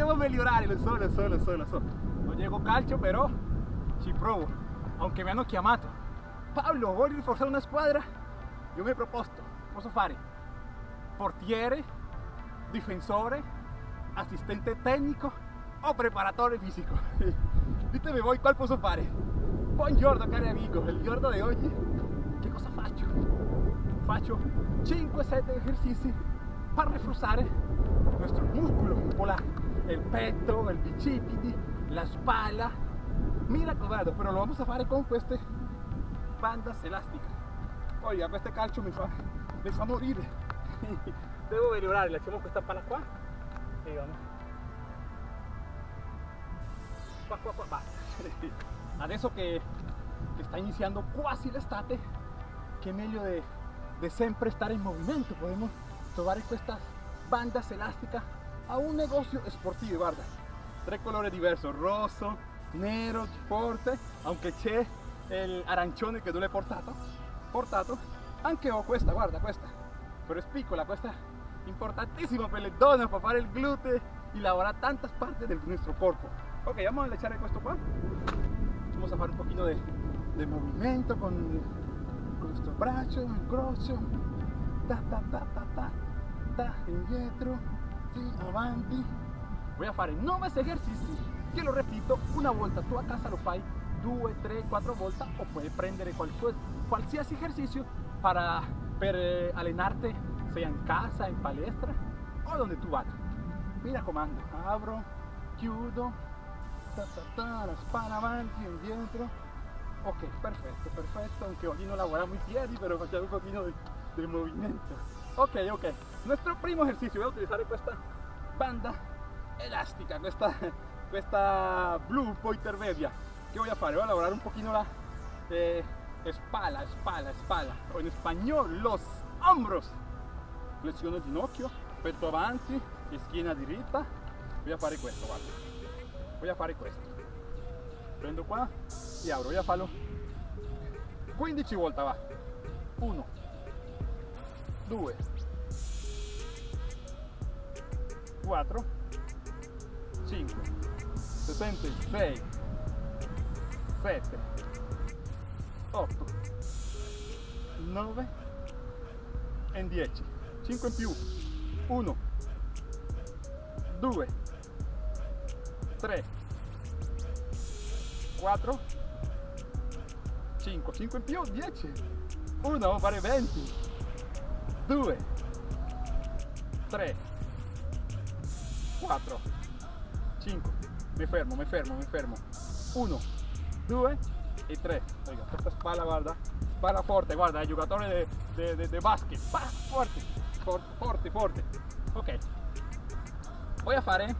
Devo migliorare, lo so, lo so, lo so, lo so. Non llego calcio, però ci provo. Aunque mi hanno chiamato. Pablo, vuoi rinforzare una squadra? Io mi proposto, posso fare portiere, difensore, assistente tecnico o preparatore fisico. Ditemi voi qual posso fare. Buongiorno cari amigo, il giorno di oggi che cosa faccio? Faccio 5-7 esercizi per reforzare nuestro músculo muscular, el pecho, el bicipiti, la espalda. Mira cobrado, pero lo vamos a fare con queste bandas elásticas. Oiga, este calcio mi fa, mi fa morire. Devo migliorare, lasciamo questa palla qua e vamos. Qua, qua, qua, basta. Adesso che, che sta iniziando quasi l'estate, che meglio de, de sempre stare in movimento. Podemos trovare questa bandas elásticas a un negocio sportivo, guarda. Tre colori diversi, rosso, nero, forte, aunque c'è il arancione che tu l'hai portato, portato, anche ho questa, guarda questa, però è piccola, questa importantissima per le donne, per fare il gluteo y lavorare tantas partes del nostro corpo. Ok, vamos a echar questo qua. Vamos a fare un pochino de, de movimiento con, con brazo, el grosso, ta ta ta ta ta, ta, indietro, sì, avanti. Voy a fare 9 esercizi che lo repito una volta. Tu a casa lo fai 2, 3, 4 volte o puoi prendere qualsiasi, qualsiasi esercizio para, per eh, allenarte, sia casa, in palestra o donde tu vada. Mi raccomando, apro, chiudo, ta, ta, ta, la spalla avanti, indietro. Ok, perfetto, perfetto, aunque oggi non lavoriamo i piedi, però facciamo un pochino di, di movimento. Ok, ok, nuestro primo ejercicio, voy a utilizar questa banda elástica, questa, questa blu pointer media. ¿Qué voy a fare? Voy a lavorare un pochino la eh, espalda, espalda, espalda, o in spagnolo los hombros. Flessiono il ginocchio, petto avanti, schiena diritta. Voy a fare questo, guarda. Voy a fare questo. Prendo qua e apro, voy a farlo 15 volte, va. 1, 2, 4, 5, 6, 6, 7, 8, 9 e 10. 5 in più. 1, 2, 3, 4, 5. 5 in più, 10. 1, vamos a fare 20. 2, 3, 4, 5. Mi fermo, mi fermo, mi fermo. 1, 2 e 3. Oiga, questa spalla, guarda. Spalla forte, guarda, il giocatore de basket. Pa, forte, forte, forte. Ok. Voy a fare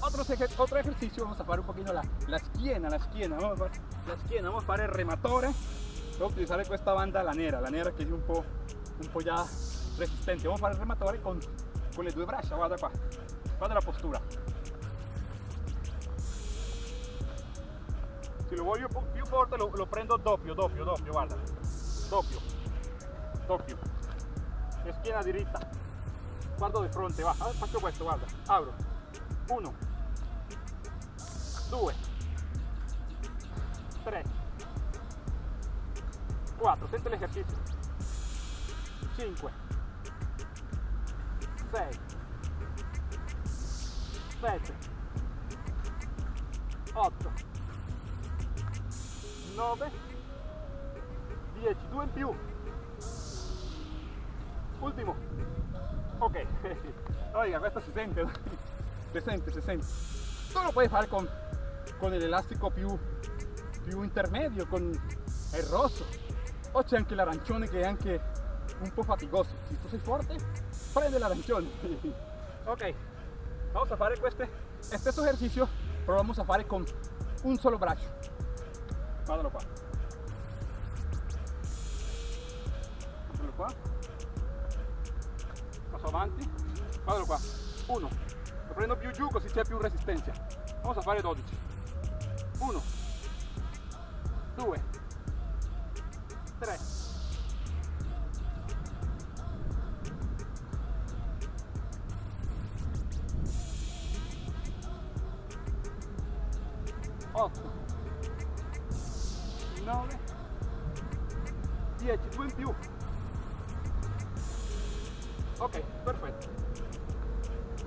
otro, otro ejercicio. Vamos a fare un pochino la, la schiena, la schiena. Vamos a fare la schiena, vamos a fare il rematore. Voy a utilizzare questa banda, la nera, la nera che è un po', un po' già resistente. Vamos a fare il rematore con, con le due braccia, guarda qua. Guarda la postura. Se lo voglio più forte lo, lo prendo doppio, doppio, doppio, guarda. Doppio. Doppio. E schiena diritta. Guardo di fronte, va. Faccio questo, guarda. Apro. Uno. Due. Tre. Quattro. Sente l'esercizio. Cinque. Sei. Sette. Otto. 9 10 2 in più ultimo ok oiga questo si sente si sente si sente tu lo puoi fare con, con l'elastico più, più intermedio con il rosso o c'è anche l'arancione che è anche un po' faticoso se tu sei forte prende l'arancione ok vamos a fare queste stesso esercizio però vamos a fare con un solo braccio guardalo qua guardalo qua passo avanti guardalo qua 1 lo prendo più giù così c'è più resistenza vamos a fare 12 1 2 3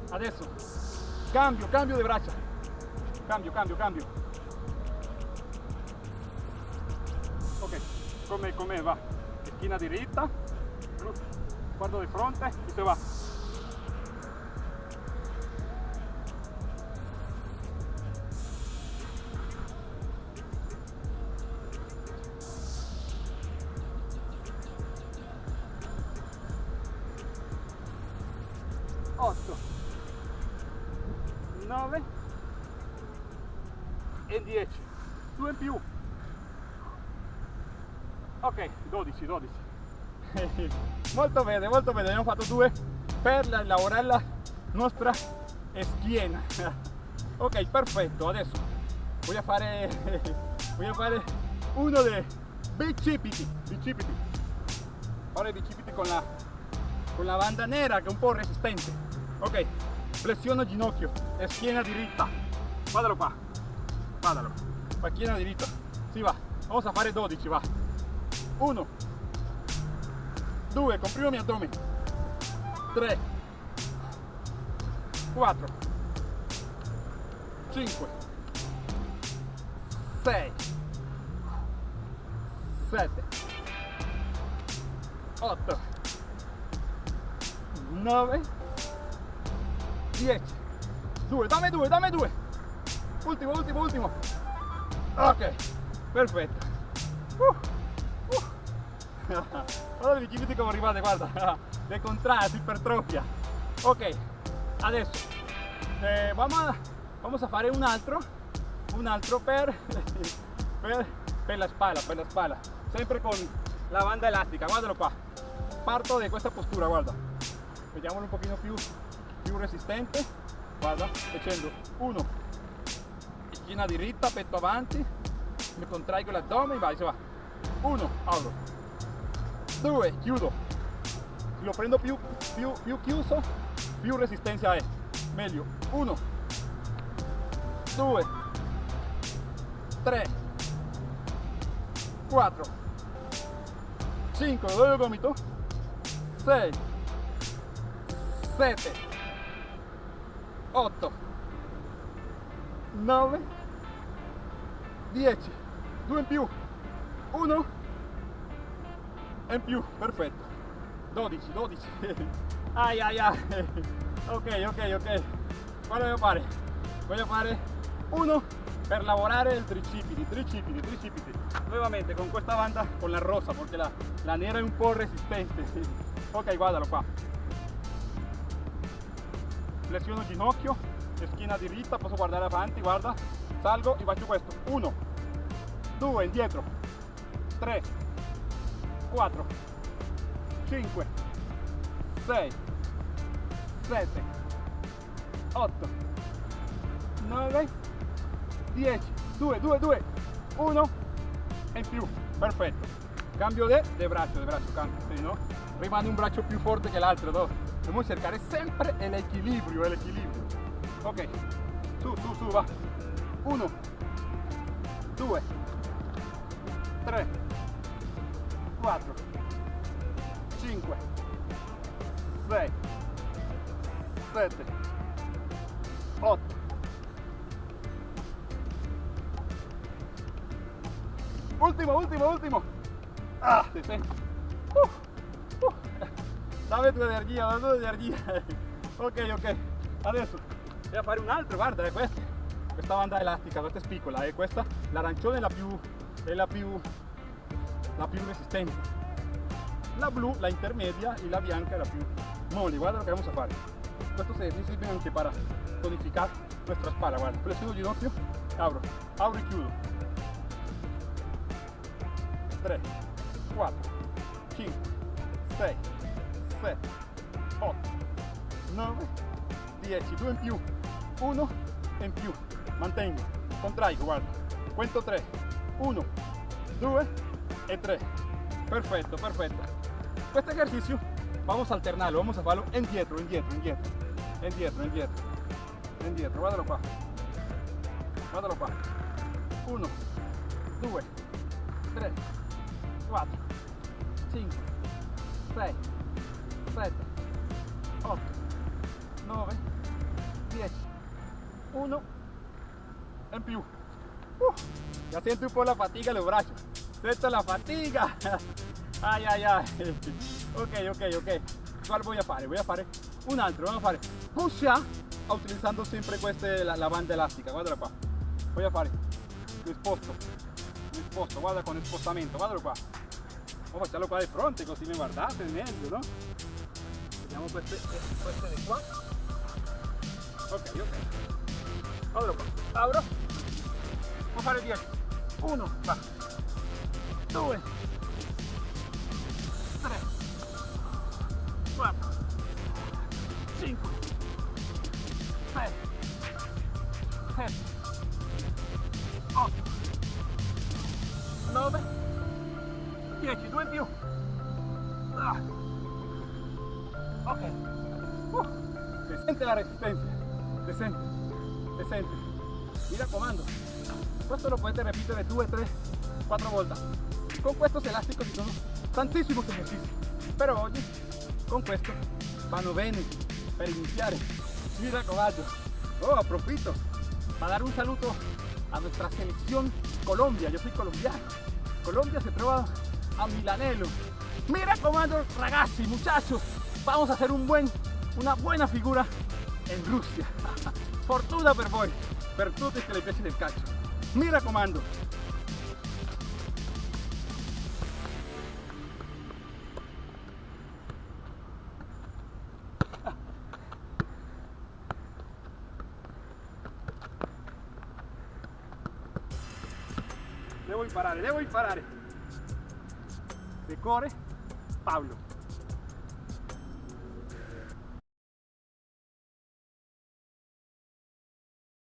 adesso cambio cambio di braccia cambio cambio cambio. Ok come, come va. Schiena diritta guardo di fronte e se va. 8 9 e 10 2 in più. Ok 12 12 molto bene molto bene. Abbiamo fatto due per lavorare la nostra schiena. Ok perfetto. Adesso voglio fare voglio fare uno dei bicipiti. Bicipiti. Ora i bicipiti con la con la banda nera che è un po' resistente. Ok flessiono ginocchio e schiena diritta guardalo qua guardalo. Qua schiena diritta si va vamos a fare 12 va. 1 2 comprimo mi addome 3 4 5 6 7 8 9 10 2 dammi 2 dammi 2 ultimo ultimo ultimo ok perfetto uh, uh. guarda i bicipiti come arrivate guarda si ipertrofia ok adesso. Eh, vamos, a, vamos a fare un altro. Un altro per, per, per la spalla per la spalla sempre con la banda elastica guardalo qua parto di questa postura guarda. Vediamolo un pochino più, più resistente. Guarda facendo uno. Schiena diritta petto avanti mi contraigo l'addome vai se va. Uno apro due chiudo se lo prendo più, più, più chiuso più resistenza è meglio uno. Due tre quattro 5 lo doy el gomito 6 7 8 9 10 2 in più 1 in più perfetto. 12 12 ai ai ai. Ok ok ok. Quale voglio fare? Voglio fare uno per lavorare il tricipiti tricipiti tricipiti. Nuevamente con questa banda con la rosa perché la, la nera è un po' resistente. Ok guardalo qua flessiono ginocchio schiena diritta posso guardare avanti guarda. Salgo e faccio questo. 1 2 indietro. 3 4 5 6 7 8 9 10 2 2 2 1 e in più. Perfetto. Cambio de, de braccio de braccio cambio sì, no? rimane un braccio più forte che l'altro no? Dobbiamo cercare sempre l'equilibrio l'equilibrio ok su su su va 1 2 3 4 5 6 7 8 Ultimo, ultimo, ultimo. Ah, si sente. Uh. Dame tu energia, dame tu energia. ok, ok. Adesso a fare un altro, guarda, è questa. Questa banda elastica, questa è piccola, è questa. L'arancione è la più, è la più, la più resistente. La blu, la intermedia y la bianca è la più mole. Guarda lo que vamos a fare. Questo sirve anche para tonificar nuestra espalda, guarda. Flessiono il ginocchio, apro, apro e chiudo. 3, 4, 5, 6, 7, 8, 9, 10, 2 in più, 1 in più, mantengo, contraigo, guarda, cuento 3, 1, 2 e 3, perfetto, perfetto. Questo esercizio vamos a alternarlo, vamos a farlo indietro, indietro, indietro, indietro, indietro, indietro, guardalo qua, guardalo qua, 1 2 3 4 5 6 7 8 9 10 1 en più uh, ya siento un po' la fatiga en los brazos. Siento la fatiga. Ay ay ay. Ok ok ok. ¿cuál voy a fare? voy a fare un altro vamos a fare push up utilizzando sempre queste, la, la banda elastica guarda qua voy a fare mi sposto mi sposto guarda con il spostamento guardalo qua o facciamo qua di fronte così mi guardate no vediamo queste, queste di qua ok ok. Guardalo qua apro può fare 10 1 va 2 3 4 5 6 7 8 9 10 2 in più ah. Ok. Uh. se sente la resistencia. Se sente se sente mi raccomando questo lo potete ripetere 2 3 4 volte con estos elásticos sono tantissimi esercizi però oggi con questo vanno bene per iniziare mi raccomando oh aprovechito para dar un saludo a nuestra selección Colombia. Yo soy colombiano. Colombia se trova a Milanello mira comando ragazzi muchachos vamos a hacer un buen una buena figura en Rusia fortuna per voi per tutti che le piace del calcio mi raccomando devo imparare, devo imparare. Decore Pablo.